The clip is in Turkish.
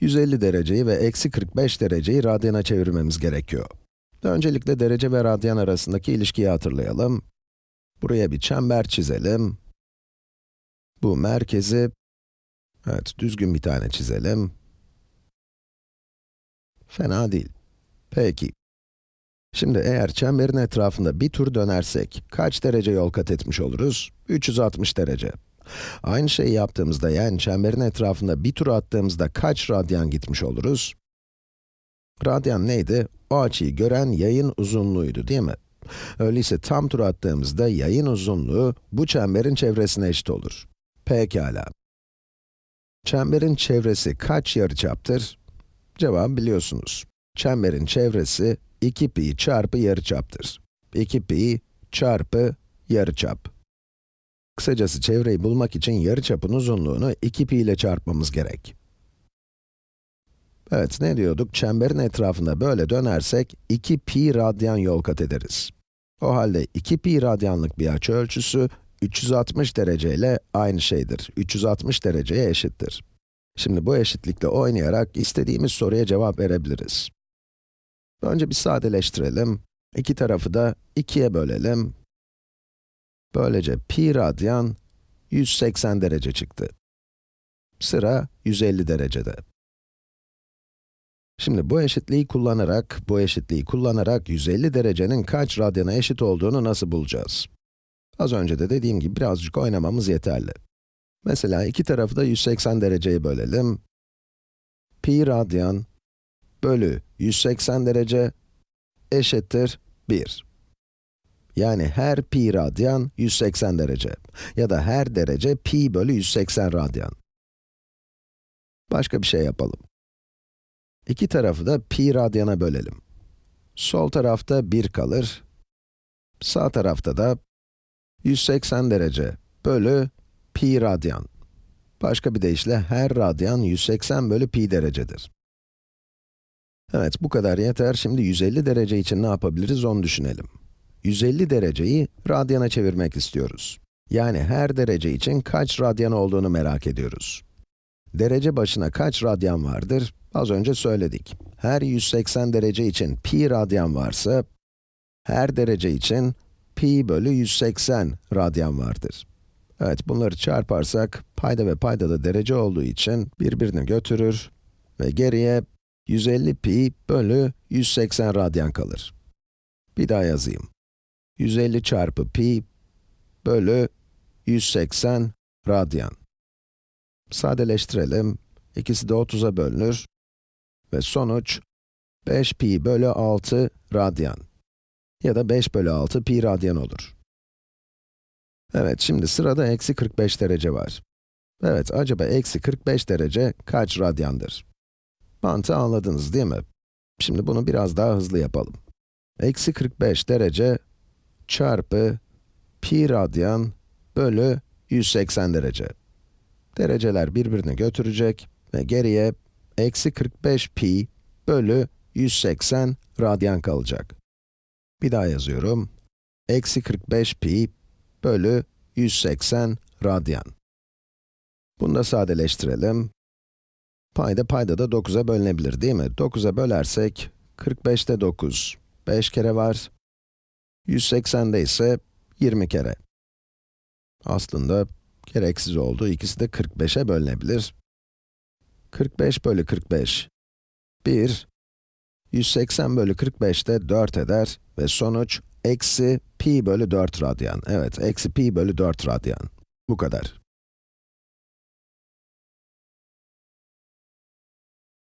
150 dereceyi ve eksi 45 dereceyi radyana çevirmemiz gerekiyor. Öncelikle derece ve radyan arasındaki ilişkiyi hatırlayalım. Buraya bir çember çizelim. Bu merkezi, evet düzgün bir tane çizelim. Fena değil. Peki. Şimdi eğer çemberin etrafında bir tur dönersek, kaç derece yol kat etmiş oluruz? 360 derece. Aynı şeyi yaptığımızda, yani çemberin etrafında bir tur attığımızda kaç radyan gitmiş oluruz? Radyan neydi? O açıyı gören yayın uzunluğuydu, değil mi? Öyleyse tam tur attığımızda yayın uzunluğu bu çemberin çevresine eşit olur. Pekala. Çemberin çevresi kaç yarıçaptır? Cevabı biliyorsunuz. Çemberin çevresi 2 pi çarpı yarıçaptır. 2 pi çarpı yarıçap. Kısacası çevreyi bulmak için yarıçapın uzunluğunu 2 pi ile çarpmamız gerek. Evet, ne diyorduk? Çemberin etrafında böyle dönersek 2 pi radyan yol kat ederiz. O halde 2 pi radyanlık bir açı ölçüsü 360 derece ile aynı şeydir. 360 dereceye eşittir. Şimdi bu eşitlikle oynayarak istediğimiz soruya cevap verebiliriz. Önce bir sadeleştirelim. İki tarafı da 2'ye bölelim. Böylece pi radyan 180 derece çıktı. Sıra 150 derecede. Şimdi bu eşitliği kullanarak, bu eşitliği kullanarak 150 derecenin kaç radyana eşit olduğunu nasıl bulacağız? Az önce de dediğim gibi birazcık oynamamız yeterli. Mesela iki tarafı da 180 dereceye bölelim. Pi radyan bölü 180 derece eşittir 1. Yani her pi radyan 180 derece. Ya da her derece pi bölü 180 radyan. Başka bir şey yapalım. İki tarafı da pi radyana bölelim. Sol tarafta 1 kalır. Sağ tarafta da 180 derece bölü pi radyan. Başka bir deyişle her radyan 180 bölü pi derecedir. Evet, bu kadar yeter. Şimdi 150 derece için ne yapabiliriz onu düşünelim. 150 dereceyi radyana çevirmek istiyoruz. Yani her derece için kaç radyan olduğunu merak ediyoruz. Derece başına kaç radyan vardır? Az önce söyledik. Her 180 derece için pi radyan varsa, her derece için pi bölü 180 radyan vardır. Evet, bunları çarparsak, payda ve payda da derece olduğu için birbirini götürür ve geriye 150 pi bölü 180 radyan kalır. Bir daha yazayım. 150 çarpı pi bölü 180 radyan. Sadeleştirelim. İkisi de 30'a bölünür. Ve sonuç 5 pi bölü 6 radyan. Ya da 5 bölü 6 pi radyan olur. Evet, şimdi sırada eksi 45 derece var. Evet, acaba eksi 45 derece kaç radyandır? Mantığı anladınız değil mi? Şimdi bunu biraz daha hızlı yapalım. Eksi 45 derece çarpı pi radyan bölü 180 derece. Dereceler birbirini götürecek ve geriye eksi 45 pi bölü 180 radyan kalacak. Bir daha yazıyorum. Eksi 45 pi bölü 180 radyan. Bunu da sadeleştirelim. Payda payda da 9'a bölünebilir değil mi? 9'a bölersek, 45'te 9, 5 kere var. 180'de ise 20 kere. Aslında gereksiz oldu, ikisi de 45'e bölünebilir. 45 bölü 45, 1. 180 bölü 45 de 4 eder ve sonuç eksi pi bölü 4 radyan. Evet, eksi pi bölü 4 radyan. Bu kadar.